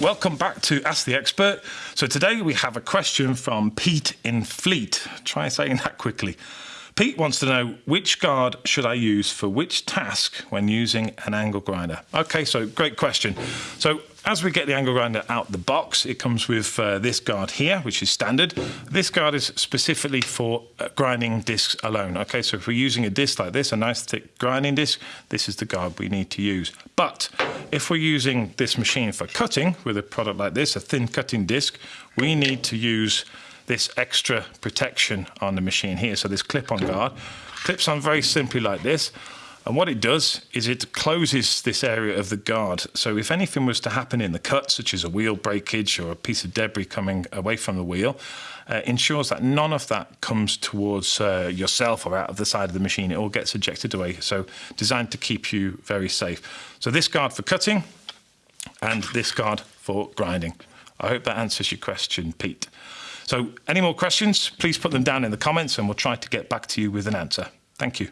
welcome back to Ask the Expert. So today we have a question from Pete in Fleet. Try saying that quickly. Pete wants to know which guard should I use for which task when using an angle grinder. Okay, so great question. So as we get the angle grinder out the box, it comes with uh, this guard here, which is standard. This guard is specifically for uh, grinding discs alone. Okay, so if we're using a disc like this, a nice thick grinding disc, this is the guard we need to use. But if we're using this machine for cutting with a product like this, a thin cutting disc, we need to use this extra protection on the machine here. So this clip-on guard clips on very simply like this. And what it does is it closes this area of the guard. So if anything was to happen in the cut, such as a wheel breakage or a piece of debris coming away from the wheel, uh, ensures that none of that comes towards uh, yourself or out of the side of the machine. It all gets ejected away. So designed to keep you very safe. So this guard for cutting and this guard for grinding. I hope that answers your question, Pete. So any more questions, please put them down in the comments and we'll try to get back to you with an answer. Thank you.